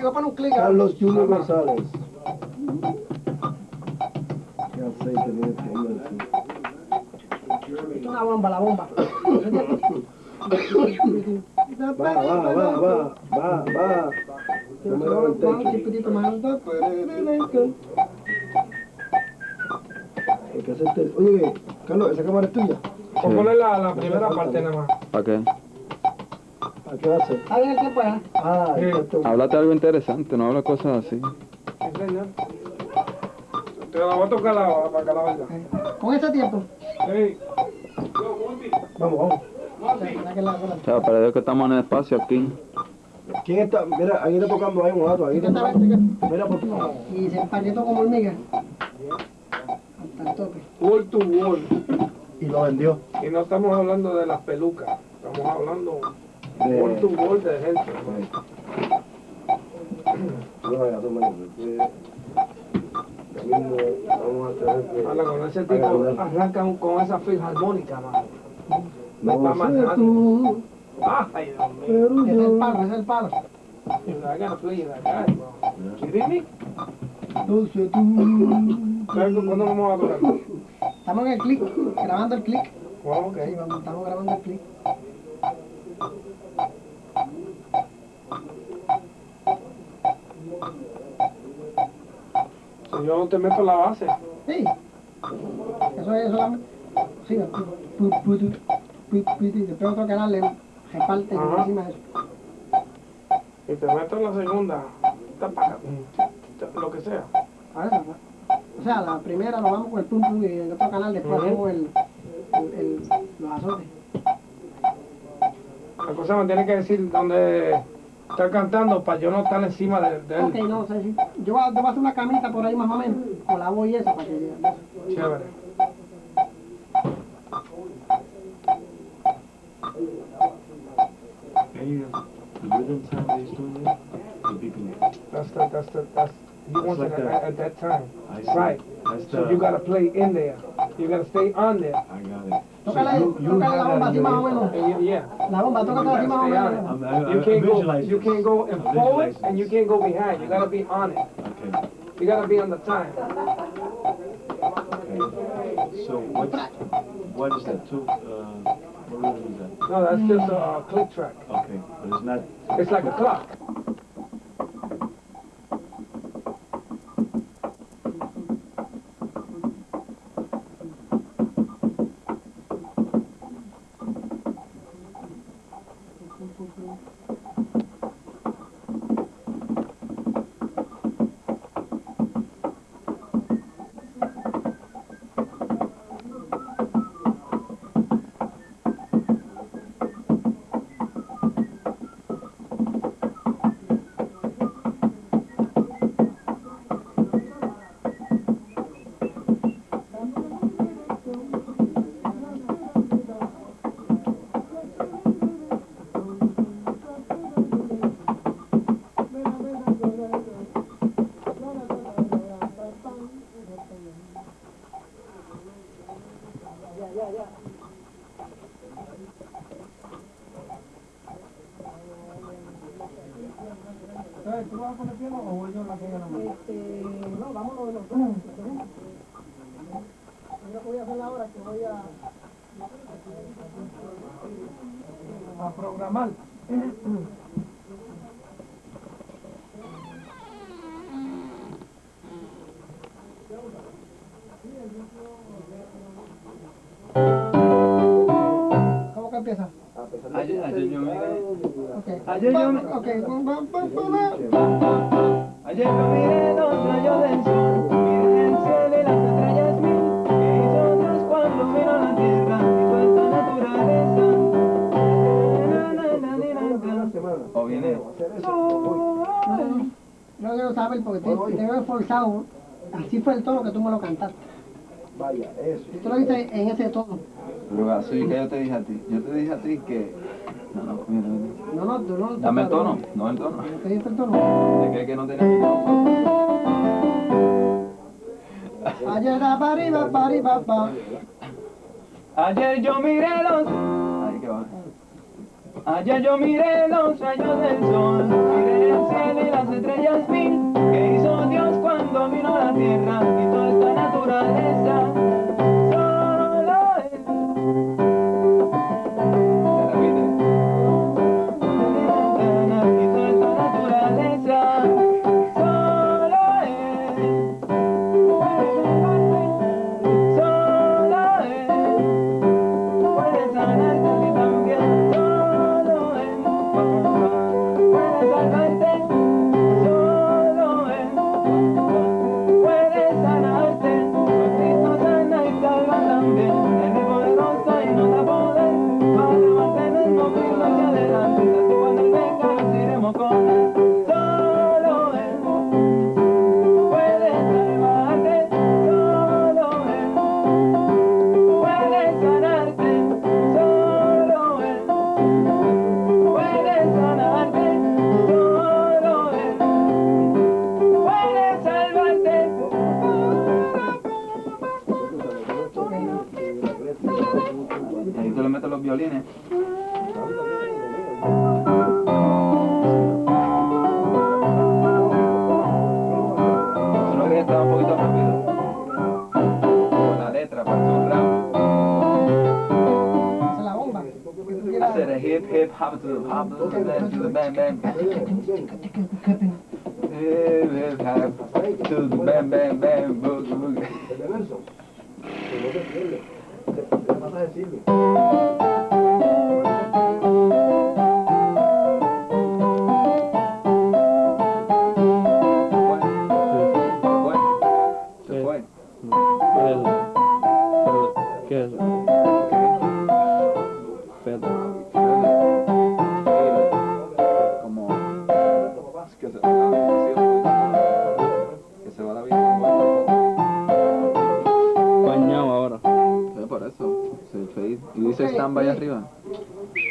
Carlos Junior González. Qué aceite tiene este hombre. Es una bomba, la bomba. Va, va, va, va, va, va. No me da el techo. Hay que hacerte... Oye, Carlos, ¿esa cámara es tuya? A poner la, la primera parte nada más. ¿Para qué? ¿A qué hace? Está bien el tiempo ya. Ah, Sí. Háblate algo interesante, no habla cosas así. Sí, señor. Te la voy a tocar la, para que la verdad. Con ese tiempo. Sí. Vamos, vamos. Ya que la- que la- O sea, para Dios que estamos en el espacio aquí. ¿Quién está? Mira, ahí está tocando ahí un gato. Ahí está Mira, por favor. Y se empalletó como hormiga. Hasta el tope. Wall to wall. Y lo vendió. Y no estamos hablando de las pelucas. Estamos hablando. Wall to wall de vamos a tener que... Habla con ese tipo, arrancan con esa filarmónica, mano. No sé tú, Ay, Dios mío. es el ese es el palo. I gotta play that guy, bro. ¿Kidding me? No sé tú... ¿Cuándo vamos a tocar? Estamos en el clic, grabando el clic. Bueno, ok. Sí, vamos, estamos grabando el clic. Yo te meto la base. Sí. Eso es solamente. Sí, pu- pu- pu- pu- pu- y después otro canal le reparte encima de eso. Y te meto en la segunda. Lo que sea. A eso. O sea, la primera lo vamos con el pum pum y en otro canal después hacemos el, el, el- los azotes. La cosa me tiene que decir dónde está cantando para yo no estar encima de, de él. Ok, no sé si. Yo voy, a, yo voy a hacer una camita por ahí más o menos. Con la voz y eso para que. Chévere. The beeping it. That's the, that's the, that's, he wants like it that. at, at that time. I see. Right. That's So the, you gotta play in there. You gotta stay on there. I got it. Tócale, you- you tócale la bomba así más o menos. Yeah. La bomba, tócate así más o menos. it. I'm- I- I- You can't go, visualize you can't go in forward and you can't go behind. You gotta be on it. Okay. You gotta be on the time. Okay. So what's, what is that? Two, uh, what rhythm is that? No, that's just a uh, click track. Okay, but it's not. It's like a clock. ¿Tú vas poner piano o voy yo la pongo nada más? Este, no, vámonos los dos. Yo que voy a hacer ahora es que voy a. A programar. Ayer yo miré los rayos del sol, miré el cielo y las estrellas mil, que hizo Dios cuando vino a la tierra, hizo esta naturaleza. Na, na, na, na, na, na. O viene. No, yo no saber porque te, te veo forzado. Así fue el tono que tú me lo cantaste. Vaya, eso. Y tú lo viste en ese tono. Pero así que yo te dije a ti, yo te dije a ti que. No, no, mira, mira. No, no, tú no. Dame el tono, no el tono. ¿No te diste el tono? Es que, que no tenía el tono. Ayer arriba, arriba, pa. Ayer yo miré los. Va. Ayer yo miré los rayos del sol, miré el cielo y las estrellas. estrellas mil que hizo Dios cuando vino a la tierra y toda esta naturaleza. Hop to hop to the bang to the bang.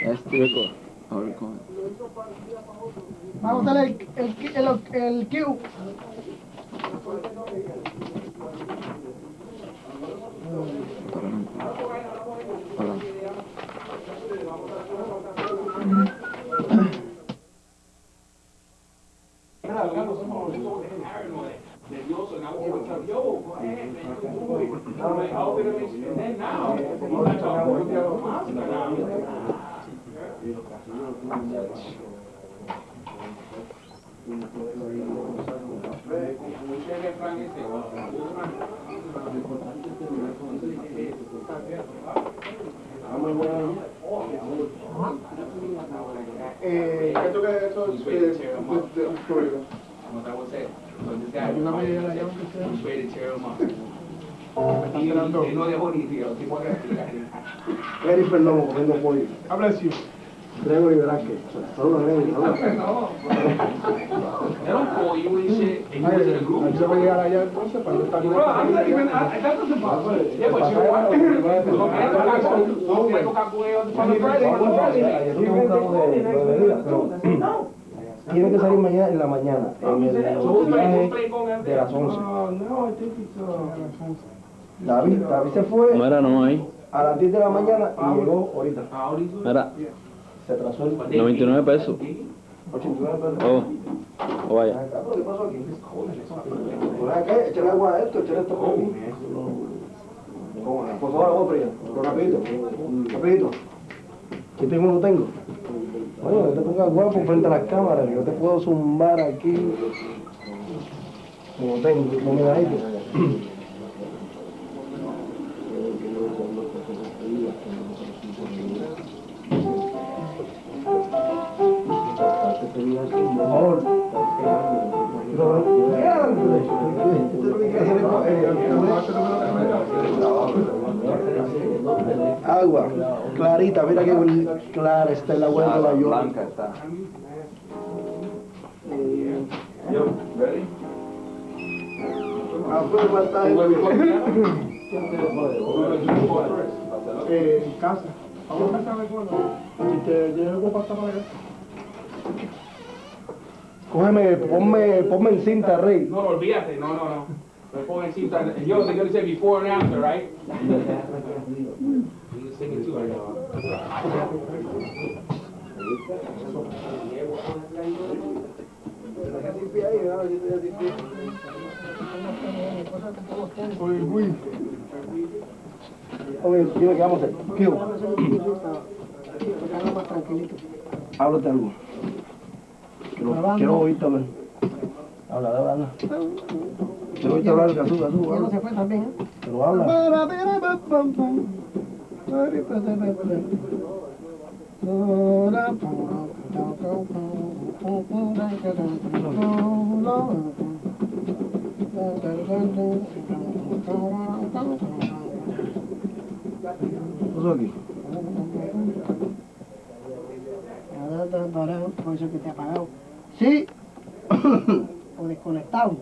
Este. Ahora con. Vamos a usar el, el, el, el Q. Eh, ¿qué tú crees de eso? De- de- de Florida. Ayúdame a la llave que sea. no dejó ni tío, tipo de Eric Perdomo comiendo pollo. Habla así. Gregory Velázquez. Saludos, Gregory. Saludos. Era un pollo y shit, and he was in a group. Ahí se va a llegar allá entonces para no estar Bro, I'm not even, I, that doesn't bother me. Yeah, but you know what? Lo que era la cosa, no me toca con para el Friday, para el Friday. Nosotros buscamos de, de venida, pero tiene que salir mañana en la mañana, en el viaje de las 11. David, David se fue Mira, no hay. a las 10 de la mañana y llegó ahorita. Mira, Se atrasó el 99 pesos. 89 pesos. Oh, oh vaya. ¿Qué pasó aquí? Por acá, échale agua a esto, échale esto por aquí. Por favor, agua fría. Rapidito, rapidito. ¿Qué tengo? No tengo. Oye, no te pongas guapo frente a las cámaras, yo te puedo zumbar aquí. Como tengo, como me da. Agua, clarita, mira qué clara está el agua de Nueva York. Blanca está. Ah, pues falta Eh, en casa. Vamos a casa de Si te llevo para. Cógeme, ponme, ponme en cinta, Rey. No, no, olvídate, no, no, no. Me pongo en cinta. Yo, they're gonna say before and after, right? You can sing it too, I know. Uy, uy. Oye, dime qué vamos a hacer. ¿Qué. Háblate algo. Quiero, quiero oírte hablar. Habla, habla, habla. Quiero oírte hablar, Gazú, Gazú, Ya no habla. se fue también, ¿eh? Pero habla. ¿Qué pasó aquí? Por eso que te ha apagado. O desconectado.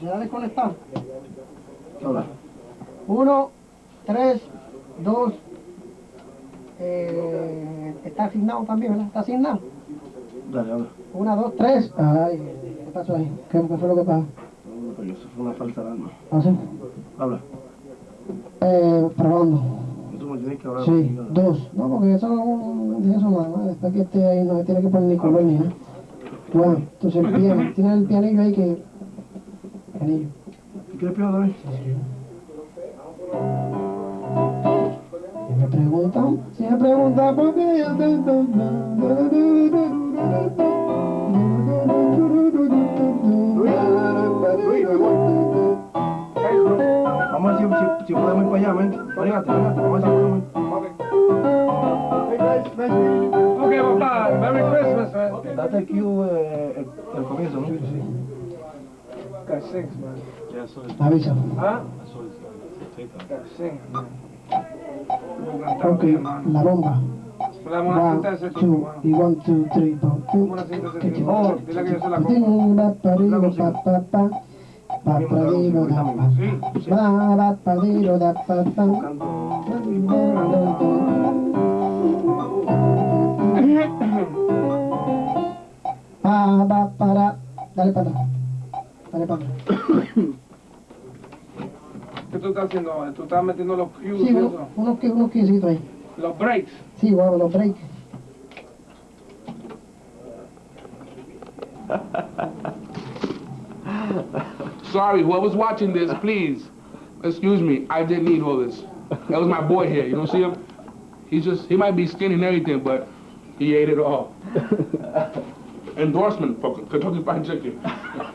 ¿Se ha desconectado? Habla. Uno, tres, dos. Eh, está asignado también, ¿verdad? Está asignado. Dale, habla. Una, dos, tres. Ay, ¿qué pasó ahí? ¿Qué, qué fue lo que pasó? Porque eso fue una falsa alarma. ¿Ah, sí? Habla. Eh, probando. Tú me tienes que hablar. Sí, dos. No, porque eso no de eso más. Después que esté ahí no se tiene que poner ni color ni nada. Bueno, entonces el piano. Tiene el pianillo ahí que. Pianillo. ¿Quieres peor también? Si me preguntan, si me preguntan por qué yo te Vamos a ver si, podemos ir para allá, ven. Véngate, véngate, vamos a ver si podemos ir. Okay, papá. Merry Christmas, man. Date el cue, eh, el, el comienzo, ¿no? Got six, man. Avisa. Uh. Got six, Ok, la bomba. One, cantar ese tipo, two, man. y one, two, three, four, two. Vamos a cantar ese Que tipo. yo- Dile que yo se la compro. Ba, pa, ri, ba, pa, pa. Pa, pa, ri, ba, da, pa. Sí, sí. Ba, ba, pa, ri, ro, da, pa, pa. Pa, ba, para. Dale para atrás. Dale para atrás. ¿Qué tú estás haciendo ¿Tú estás metiendo los cues Sí, y uno- eso? unos, ahí. Los breaks. Sí, los breaks. Sorry, whoever's watching this, please, excuse me. I didn't need all this. That was my boy here. You don't see him? He's just, he might be skinny and everything, but he ate it all. Endorsement for Kentucky Fried Chicken.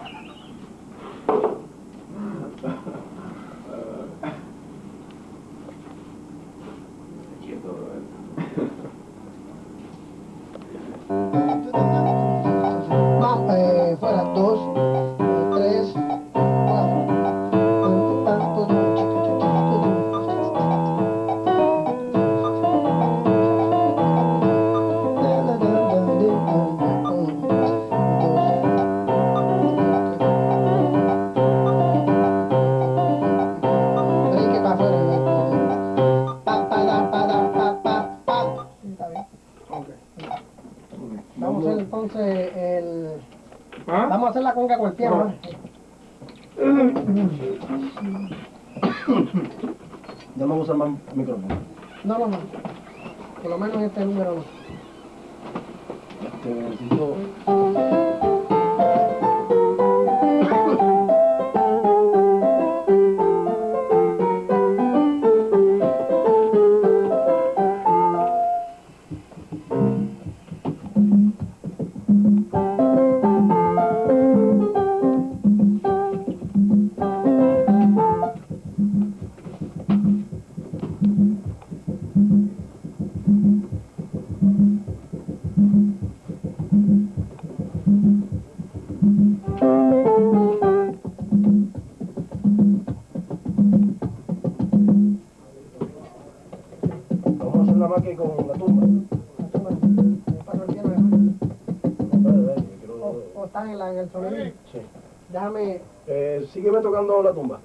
Vamos a hacer entonces el... ¿Ah? Vamos a hacer la conga con el piano. ¿eh? Ya no vamos a usar más micrófono. No, no, no. Por lo menos este número no. Este, necesito... Vamos a hacer la con la tumba. Paso el piano. Dale, dale, que quiero- O, o están en, la, en el sonido. Sí. Déjame. Eh, sígueme tocando la tumba.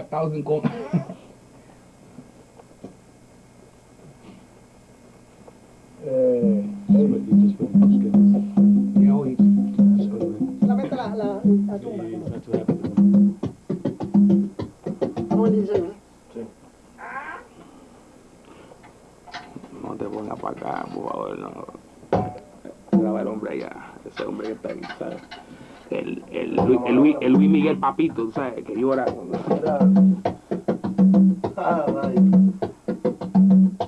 5,000 gold. eh, sí. Ya hoy. Solamente la, el, Luis, el Luis Miguel Papito, ¿sabes? Que llora. Ah.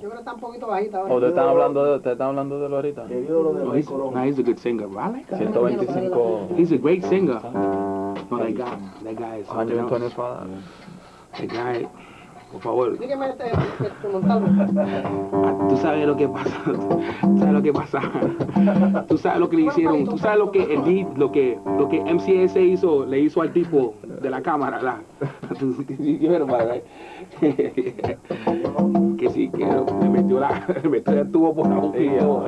Yo creo que está un poquito bajita ahora. ¿O te están hablando de, te están hablando de lo ahorita? Querido lo de No, he's, Colón. no, he's a good singer, bro. I like that. 125 He's a great singer. No, that guy, that guy is something else. That guy, por favor. Dígame este, este Montalvo. Ah, Tú sabes lo que pasa, tú sabes lo que pasa, tú sabes lo que le hicieron, tú sabes lo que el beat, lo que, lo que MCS hizo, le hizo al tipo de la cámara, it, right? que sí, que le metió la, le metió el tubo por la boca y todo.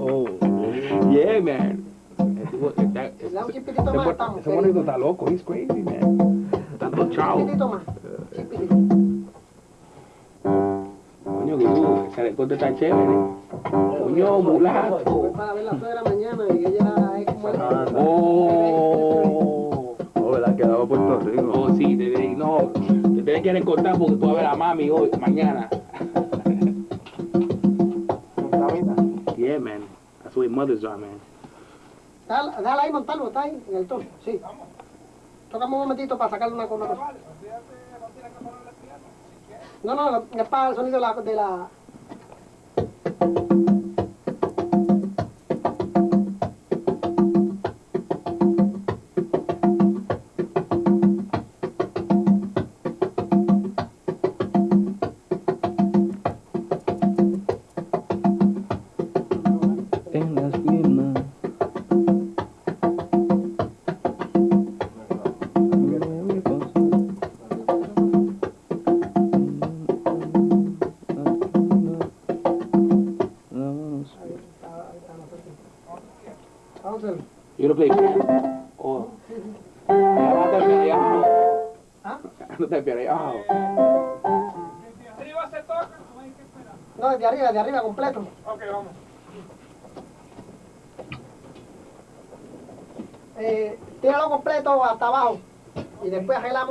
Oh. Yeah, man. Ese- monito está loco, he's crazy, man. Tanto chavo. Recorte está chévere. Coño, mulato. Voy para ver la suegra mañana y ella es como el... Ah, Oh. Oh, ¿verdad? Quedaba Puerto Rico. Oh, sí, te, no, te tienes que recortar porque tú vas a ver a mami hoy, mañana. Yeah, man. That's way mothers are, man. Dale, dale ahí, Montalvo, está ahí, en el tono. Sí. Tócame un momentito para sacarle una cosa. No, no, es para el sonido de la... De la... En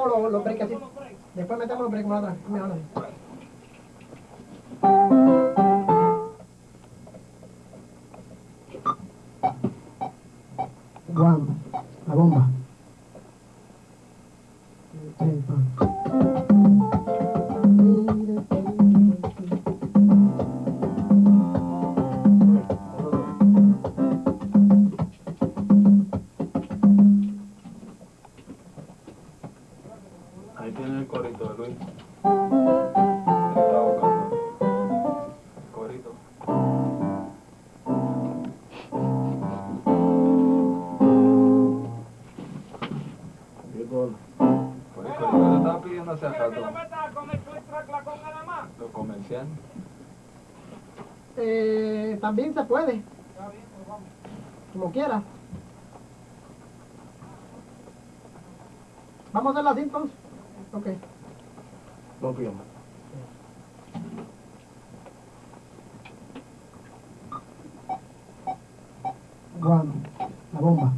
arreglamos los, los breaks así. Después metemos los breaks más atrás. Mejor así. Guam, la bomba. Se puede. Como quiera. Vamos a hacerlo así entonces. Ok. No pillamos. One, la bomba.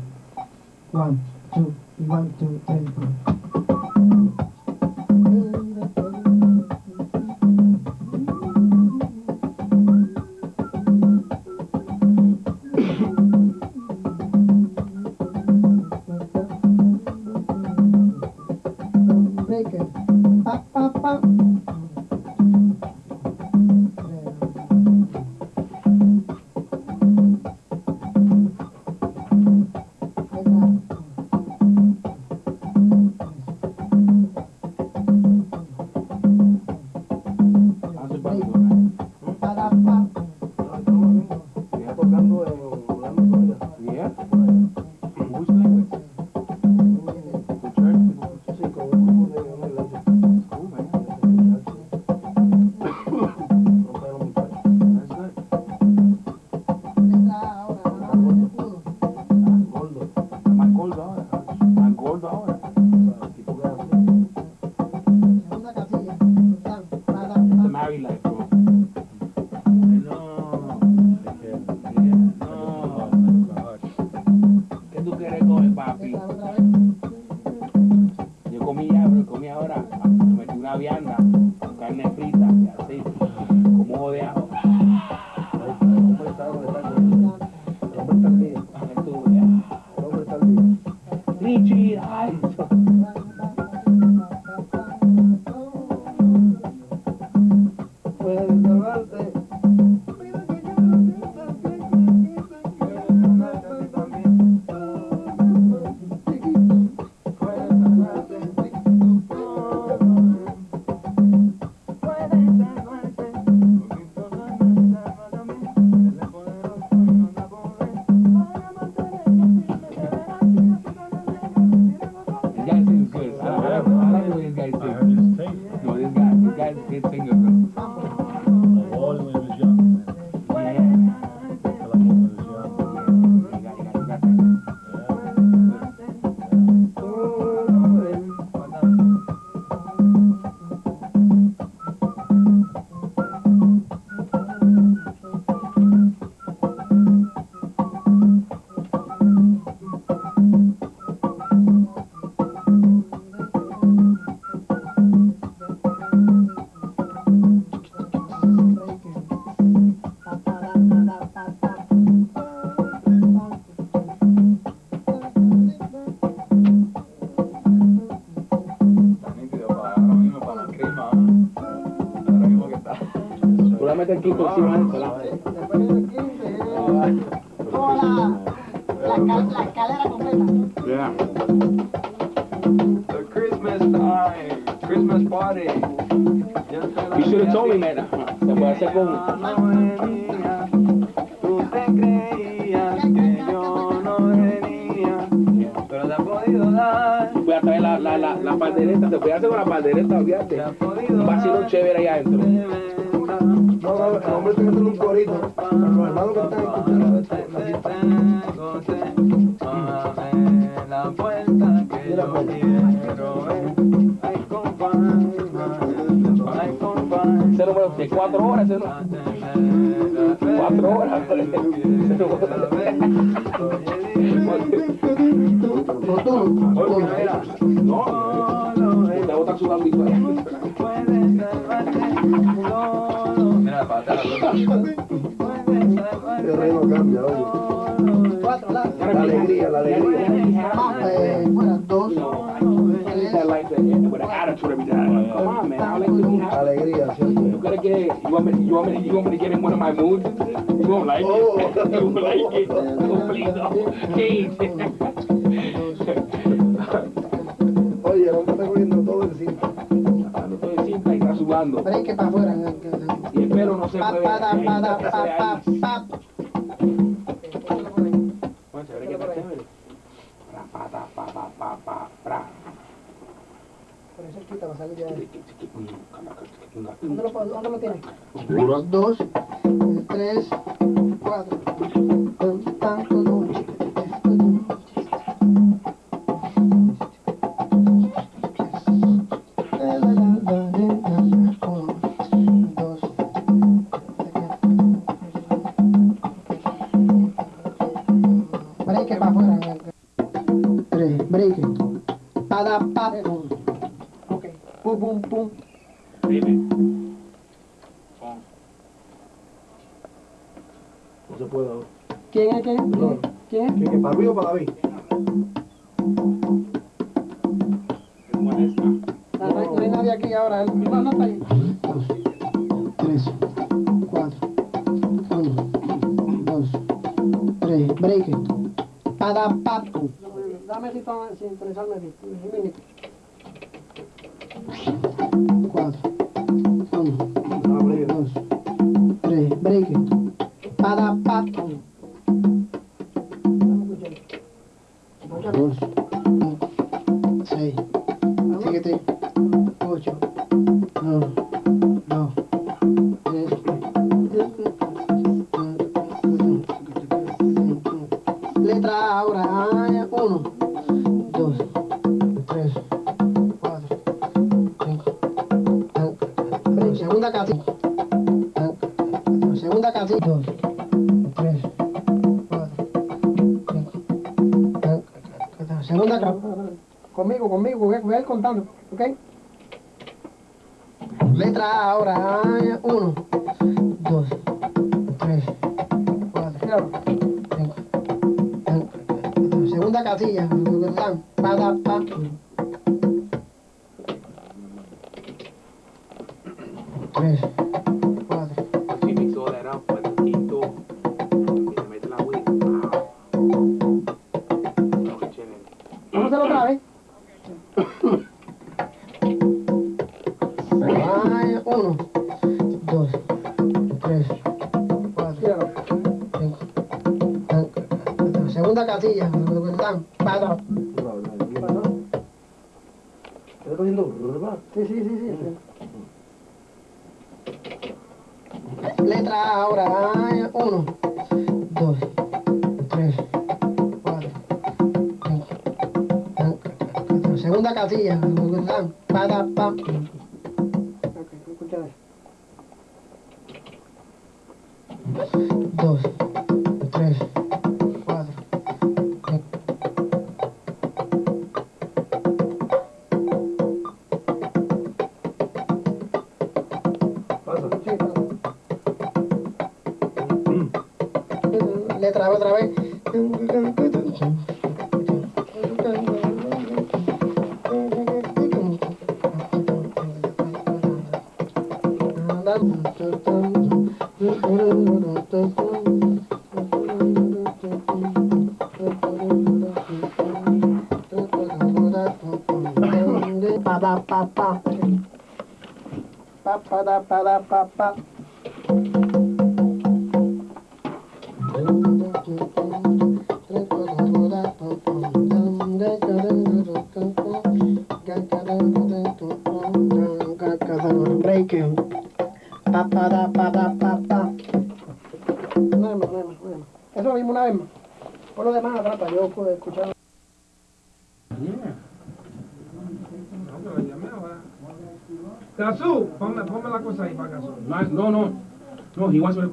Encima de eso, la- Después viene el 15, es toda la, la, escal- la escalera completa. Yeah. The Christmas time, Christmas party. You should have told me, man. Se puede hacer con... Tú te creías que yo no venía, pero te ha podido dar, Voy a traer la, la, la, la pandereta. Se puede hacer con la pandereta, olvídate. Los hermanos que están escuchando esto, la la puerta que yo pues. quiero ver. Ay, compadre, ay, compadre. Ese número de cuatro horas, ese número. Cuatro horas. Te botan sudando. Mira, atrás. El reino cambia, oye. Cuatro, la. La alegría, la alegría. Eh, bueno, dos. You gotta get it. You want me? You want me? You want me to get in one of my moods? You won't like Oh. it. You won't like it. Oh, please, no. Oye, el hombre está todo encima. Cuando estoy simple y está sudando. break que para afuera. Y el pelo no se Pa, ¿Dónde lo, dónde lo tienes? Dos, eh, tres, cuatro. ¿Quién? ¿Qué, para Luis o para David? No, no, hay- no hay nadie aquí ahora. No, no está ahí. Dos, tres, cuatro, uno, dos, tres, break. Para, pa, pum. Dame si toma, sin pensarme. Un minuto. Cuatro, segunda casilla, segunda casilla, dos, tres, cuatro, cinco, segunda casilla, conmigo, conmigo, voy a, ir contando, ¿ok? Letra A ahora, ah, uno, dos, tres, cuatro, cinco, segunda casilla, pa, pa, tres, cuatro, She mix all that up, pues, quinto, y le mete la. Wow. Vamos a hacerlo otra vez. Ay, uno, dos, tres, cuatro, cinco. ah, Segunda casilla. dan, pa, da. ¿Estás cogiendo? Sí, sí, sí, sí. letra A ahora. 1, 2, 3, 4, 5, Segunda casilla. Para, pam. Pa da pa da da pa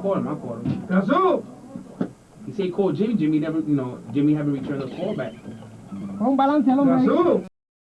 call him. I call him. That's who? He said he called Jimmy. Jimmy never, you know, Jimmy haven't returned the call back. That's who?